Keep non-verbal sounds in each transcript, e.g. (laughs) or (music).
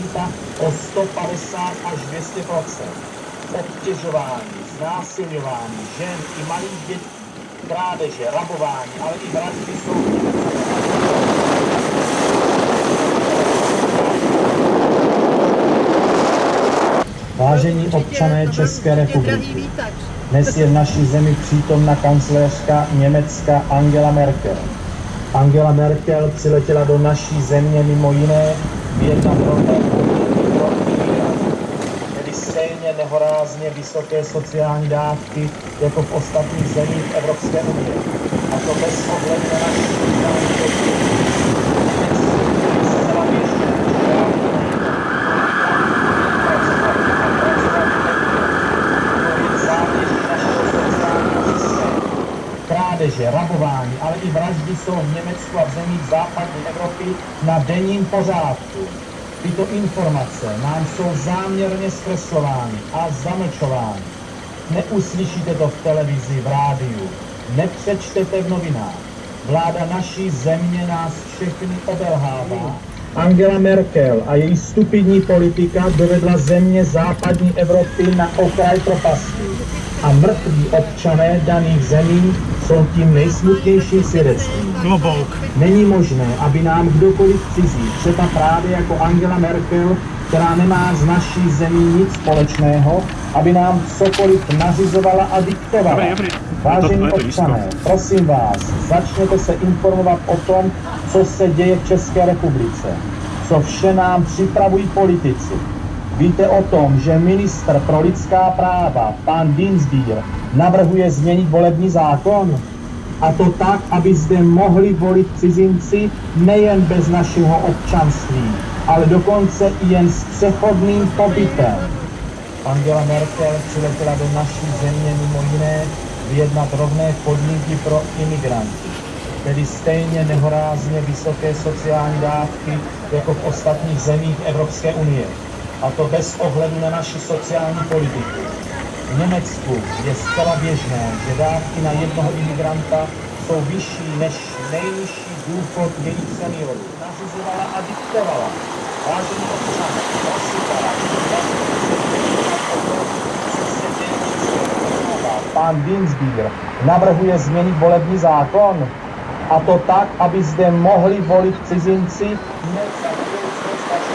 kriminalita o 150 až 200 Obtěžování, znásilňování žen i malých dětí, krádeže, rabování, ale i vraždy jsou Vážení občané České republiky, dnes je v naší zemi přítomna kancléřka Německa Angela Merkel. Angela Merkel přiletěla do naší země mimo jiné tedy stejně nehorázně vysoké sociální dávky jako v ostatních zemích Evropské unie. A to bez ohledu na naši sociální krádeže, rabování, ale i vraždy jsou v Německu a v zemích západní Evropy na denním pořádku. Tyto informace nám jsou záměrně zkreslovány a zamlčovány. Neuslyšíte to v televizi, v rádiu, nepřečtete v novinách. Vláda naší země nás všechny obelhává. Angela Merkel a její stupidní politika dovedla země západní Evropy na okraj propasti a mrtví občané daných zemí jsou tím nejsmutnějším svědectvím. Klobouk. Není možné, aby nám kdokoliv cizí, třeba právě jako Angela Merkel, která nemá z naší zemí nic společného, aby nám cokoliv nařizovala a diktovala. Dobrý, dobrý. Vážení to- to občané, prosím vás, začněte se informovat o tom, co se děje v České republice, co vše nám připravují politici. Víte o tom, že ministr pro lidská práva, pan Dinsbier, navrhuje změnit volební zákon? A to tak, aby zde mohli volit cizinci nejen bez našeho občanství, ale dokonce i jen s přechodným pobytem. Angela Merkel přiletěla do naší země mimo jiné vyjednat rovné podmínky pro imigranty, tedy stejně nehorázně vysoké sociální dávky jako v ostatních zemích Evropské unie. A to bez ohledu na naši sociální politiku. V Německu je zcela běžné, že dávky na jednoho imigranta jsou vyšší než nejnižší důchod jejich seniorů. Nařizovala a diktovala. Vážení občané, Pán Dinsbier navrhuje změnit volební zákon. A to tak, aby zde mohli volit cizinci ne za budoucnost naší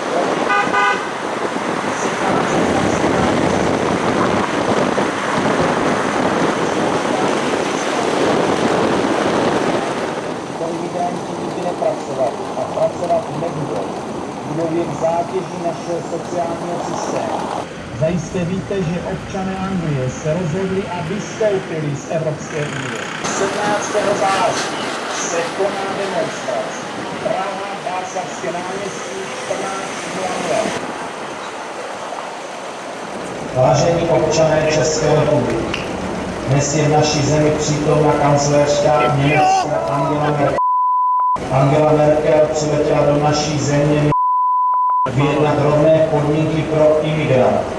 Tito imigranti nikdy nepracovali a pracovat nebudou. Budou jen zátěží našeho sociálního systému. Víte, že občané Anglie se rozhodli a vystoupili z Evropské unie. 17. září se koná demonstrace. Praha, Václavské náměstí, 14.00. Vážení občané České republiky, dnes je v naší zemi přítomna kancléřka Německa Angela Merkel. Angela Merkel přiletěla do naší země vyjednat rovné podmínky pro imigranty,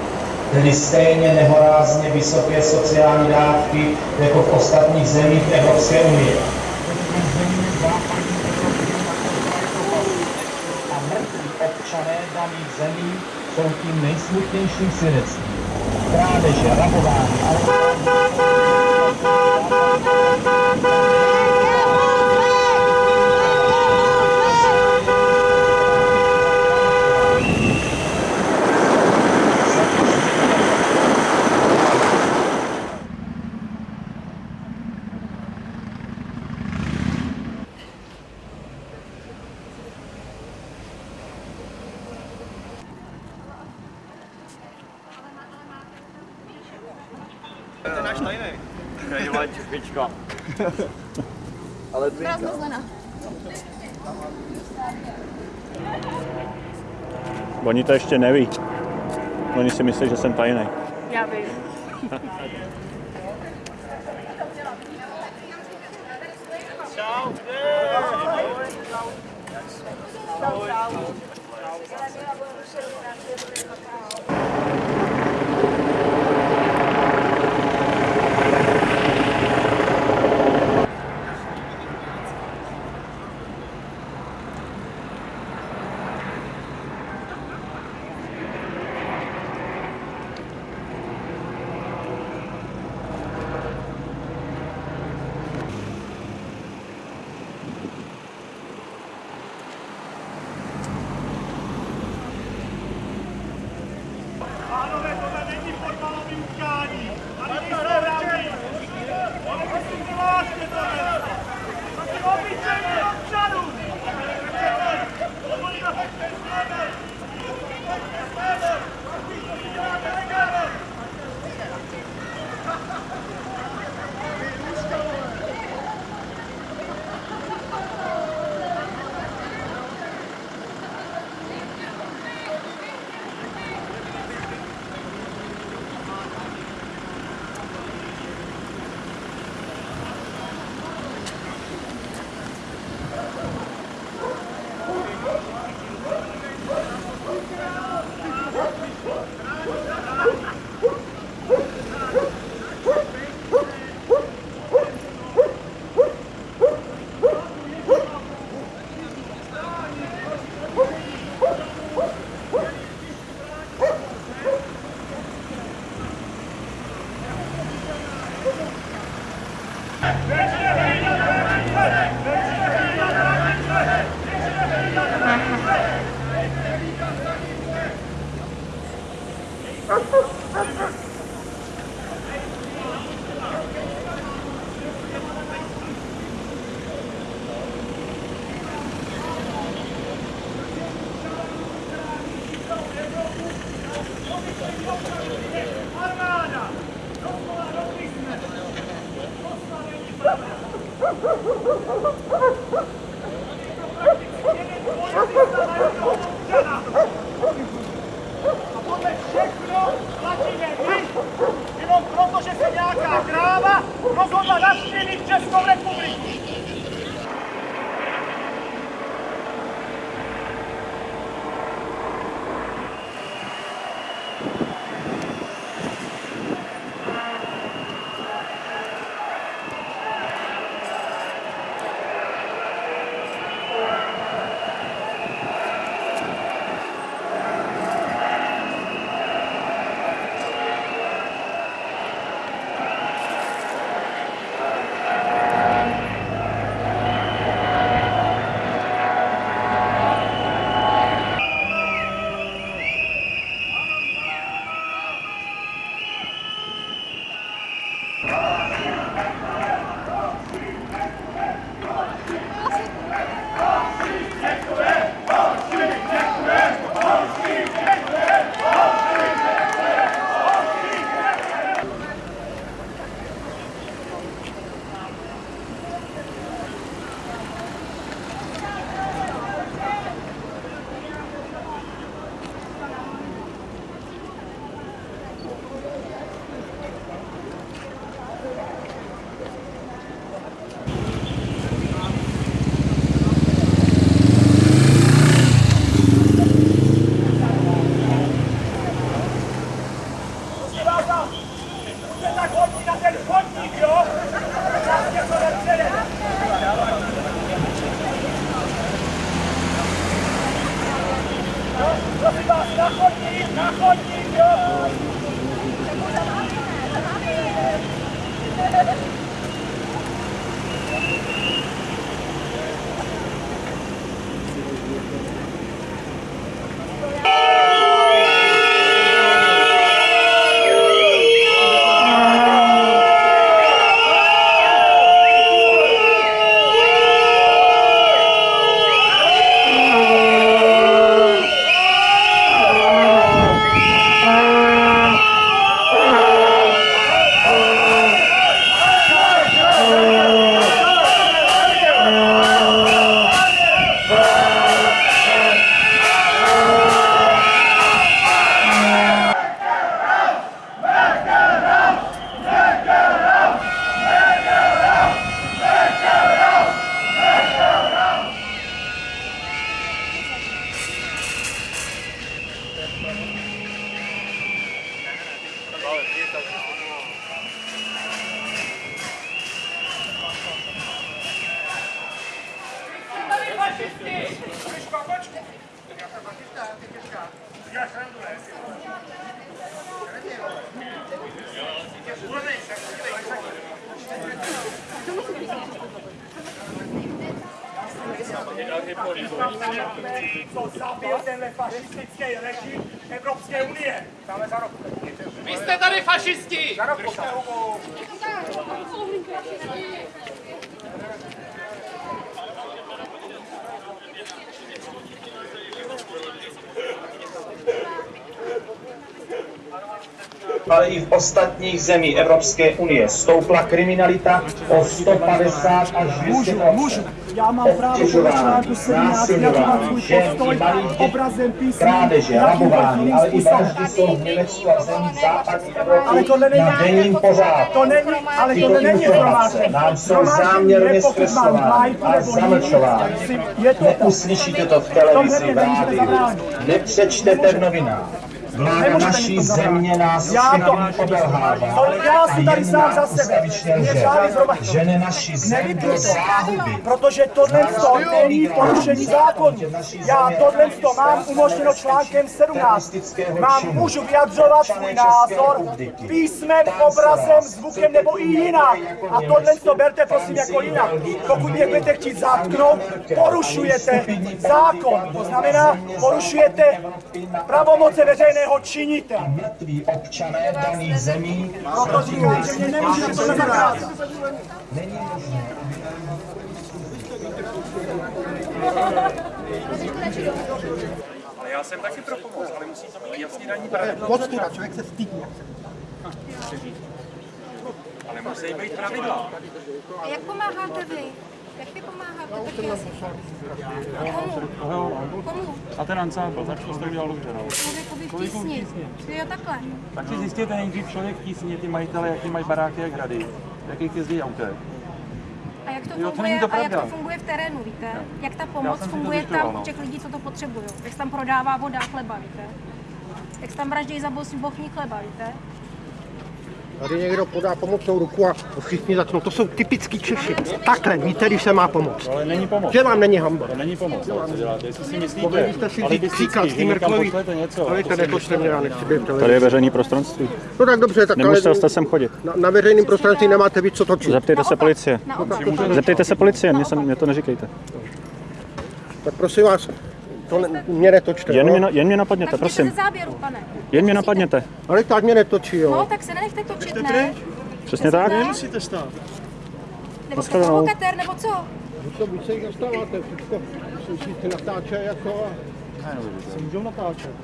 tedy stejně nehorázně vysoké sociální dávky jako v ostatních zemích Evropské unie. A mrtví občané daných zemí jsou tím nejsmutnějším svědectvím. Krádeže, rabování, ale... (laughs) Ale dvinka. Oni to ještě neví. Oni si myslí, že jsem tajný. Já vím. (laughs) Co zabil tenhle fašistický režim Evropské unie? Dáme za rok. Vy jste tady fašisti! Za ale i v ostatních zemích Evropské unie stoupla kriminalita o 150 až 200 Můžu, já mám právo podle článku 17 vyjadřovat svůj postoj obrazem, písmem, krádeže, rabování, ale i vraždy jsou v Německu a v zemích západní Evropy na denním pořádku. to není, ale Tyto tohle není informace nám jsou záměrně zkreslovány a zamlčovány. to. Neuslyšíte to v televizi, v rádiu, nepřečtete v novinách. Vláda naší země nás Já to- já si tady sám za sebe. Mě žádný zhromaždění. žene naši zem Nevypnu do to, záhuby. protože tohle to není porušení zákonu. Já tohle to mám umožněno článkem 17. Mám, můžu vyjadřovat svůj názor písmem, obrazem, zvukem nebo i jinak. A tohle to berte prosím jako jinak. Pokud mě budete chtít zatknout, porušujete zákon. To znamená, porušujete pravomoce veřejného činitele. Mrtví občané daných zemí Proto říkám, že mě nemůžete tohle zakázat. Ale já jsem taky pro pomoc, ale musí to být jasně daní pravidla. Podstuda, člověk se stydí. Ale musí být pravidla. A jak pomáháte vy? Jak vy pomáháte? Tak já si... Komu? Komu? A ten ansámbl, tak to jste udělal dobře, no. Člověkovi v tísni. Jo, takhle. Tak si zjistěte nejdřív člověk v tísni, ty majitele, jaký mají baráky a hrady, jakých jezdí autech. A jak to Jo, to funguje, to a jak to funguje v terénu, víte? Jak ta pomoc funguje tam no. u těch lidí, co to potřebují? Jak se tam prodává voda a chleba, víte? Jak se tam vraždějí za bochní chleba, víte? Tady někdo podá pomocnou ruku a všichni začnou. To jsou typický Češi. Takhle, víte, když se má pomoct. Ale není pomoc. Že vám není hamba. To není pomoc, ale co děláte, jestli si myslíte. Mohli byste si vzít příklad Merkelový. pošlete něco. Ale si nepočte mě, já nechci být v Tady je veřejný prostranství. No tak dobře, tak ale Nemusel jste sem chodit. na, na veřejném prostranství nemáte víc co točit. Zeptejte se policie. Naopak. Zeptejte se policie, mě, se, mě to neříkejte. Tak prosím vás, to ne, mě netočte. Jen no. mě, jen mě napadněte, Tak prosím. ze záběru, pane. Jen mě napadněte. Ale tak mě netočí, jo. No, tak se nenechte točit, ne? Přesně tak? Nemusíte stát. Nebo jste provokatér, nebo co? Vy to víc se jich dostáváte, všechno. Slyšíte natáče jako...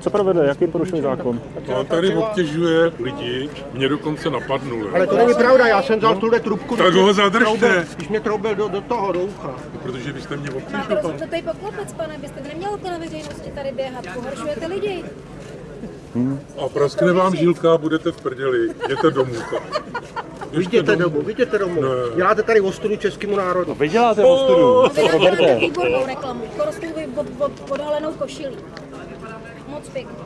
Co provede? Jaký porušuje zákon? On tady obtěžuje lidi, mě dokonce napadnul. Ale to není pravda, já jsem vzal tuhle trubku. Tak ho zadržte. troubil- Když mě troubil do, do toho, do ucha. Protože byste mě Máte obtěžoval. rozum, to je poklopec, pane, byste neměl na veřejnosti tady běhat, pohoršujete lidi. A praskne vám žilka a budete v prdeli. Jděte domů. Vidíte domů, vidíte domů. Ne. Děláte tady ostudu českému národu. Vy děláte ostudu. Vy nám děláte výbornou reklamu, jste vy pod, pod, podhalenou košilí. Moc pěkně.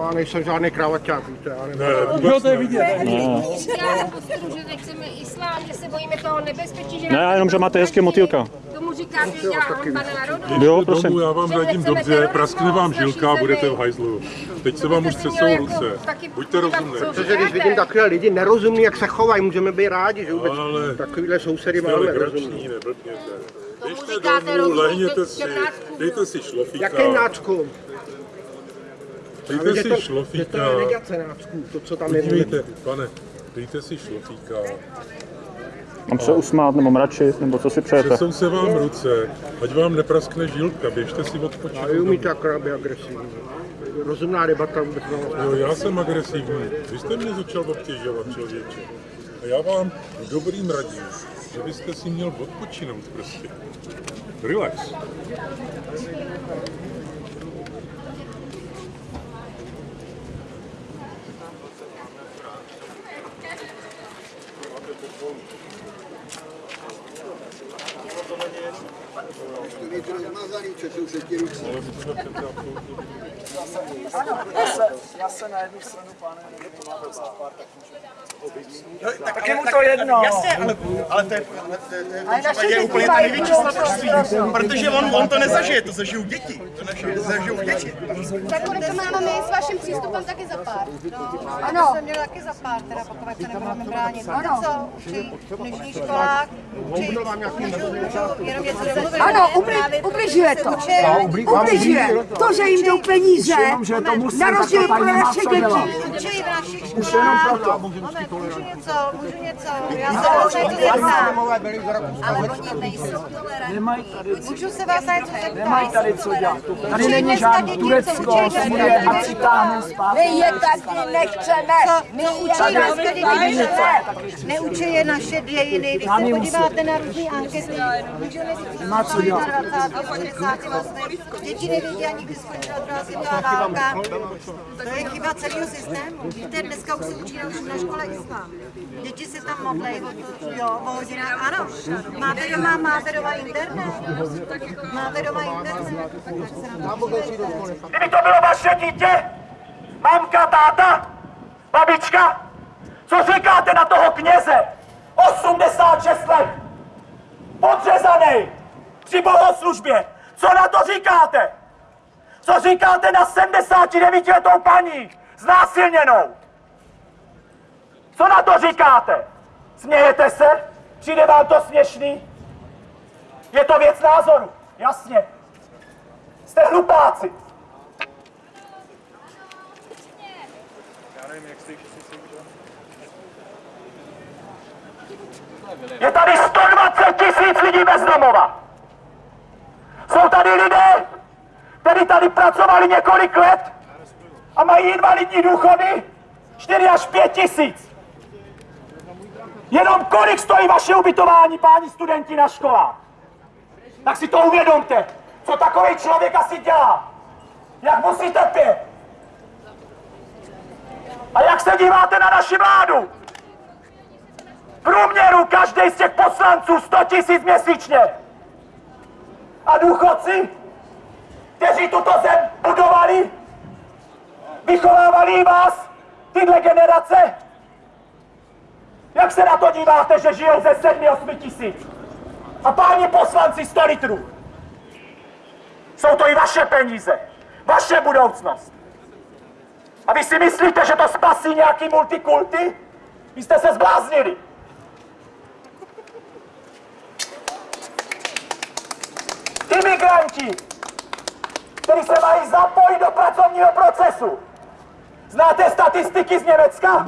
Já nejsem žádný kravaťák, víte. Já nevím. Ne, vůbec ne. Děláte podstru, že nechceme islám, že se bojíme toho nebezpečí, že Ne, já jenom, že máte hezky motýlka. Tomu říkáte, že dělá hamba národu. Jo, prosím. domů, já vám radím dobře, praskne vám žilka a budete v hajzlu. Teď se vám už třesou ruce. Buďte rozumní. Protože když vidím takové lidi nerozumní, jak se chovají, můžeme být rádi, že vůbec Ale- takovýhle sousedy máme rozumní. Běžte říkáte domů, lehněte si, dejte si šlofíka. Jaký nácku? Dejte si to, to šlofíka. je negace nácků, to, co tam je. Podívejte, pane, dejte si šlofíka. Mám se usmát nebo mračit, nebo co si přejete? Třesou se vám ruce, ať vám nepraskne žilka, běžte si odpočinout. A umíte akorát být agresivní. Rozumná debata vůbec nemáme. Jo, já jsem agresivní. Vy jste mě začal obtěžovat, člověče. A já vám dobrým radím, že byste si měl odpočinout prostě. Relax. Já se na jednu stranu, pane, to má pár, tak Tak je mu to jedno. Jasně, ale, ale to je, ale to, je- to, je děti úplně to největší prosím. protože on, on to nezažije, to zažijou děti, to naše, zažijou děti. Tak kolik to máme my s vaším přístupem taky za pár. Ano. Jsme měli taky za pár, teda pokud se nebudeme bránit. Ano. co? Učí v dnešních školách, učí jenom něco domluvit. Ano, ubli- ubližuje to. Ubližuje. To, že jim jdou peníze, na rozdíl pro naše děti, učí v našich školách. Můžu něco, můžu něco, já se vás něco zeptám. Ale oni nejsou tolerantní. Tady, Můžu se vás na něco zeptat? nemají tady co dělat. Tady není dneska žádný Turecko, Sýrie a děti. přitáhne zpátky. My je taky nechceme. My je Učí dneska děti nechceme. Neučí je naše dějiny. Když se podíváte na různé ankety, můžeme říct, Nemá co dělat. 20. 60. letech. Děti nevědí ani, kdy skončila druhá světová válka. To je chyba celého systému. Víte, dneska už se učí na, na škole Děti se tam to, jo, o hodinách. Ano, máte doma, máte doma internet. Máte doma internet. Kdyby to bylo vaše dítě, mamka, táta, babička, co říkáte na toho kněze? 86 let, podřezaný, při bohoslužbě. Co na to říkáte? Co říkáte na 79 letou paní, znásilněnou? Co na to říkáte? Smějete se? Přijde vám to směšný? Je to věc názoru, jasně. Jste hlupáci. Je tady 120 tisíc lidí bez domova. Jsou tady lidé, kteří tady pracovali několik let a mají invalidní důchody 4 až 5 tisíc. Jenom kolik stojí vaše ubytování, páni studenti na školách? Tak si to uvědomte, co takový člověk asi dělá. Jak musí trpět. A jak se díváte na naši vládu? V průměru každý z těch poslanců 100 tisíc měsíčně. A důchodci, kteří tuto zem budovali, vychovávali vás, tyhle generace, jak se na to díváte, že žijou ze 7-8 tisíc? A páni poslanci 100 litrů. Jsou to i vaše peníze, vaše budoucnost. A vy si myslíte, že to spasí nějaký multikulty? Vy jste se zbláznili. Imigranti, kteří se mají zapojit do pracovního procesu. Znáte statistiky z Německa?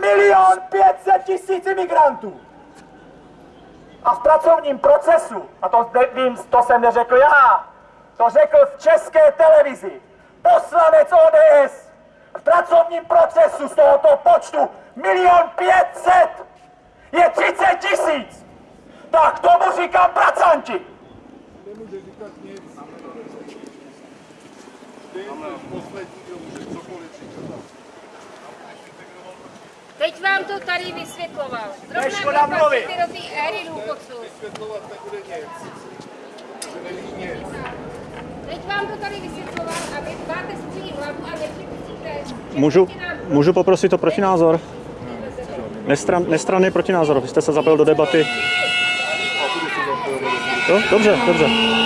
Milion pětset tisíc imigrantů. A v pracovním procesu, a to vím, to jsem neřekl já, to řekl v české televizi poslanec ODS. V pracovním procesu z tohoto počtu milion pětset je 30 tisíc. Tak tomu říkám pracanti. Teď vám to tady vysvětloval. Zrovna patříte do té éry důchodců. Teď vám to tady vysvětloval a vy máte svůj hlavu a nepřipustíte. Můžu, můžu poprosit o protinázor? Nestran, nestranný protinázor, vy jste se zapojil do debaty. Jo, dobře, dobře.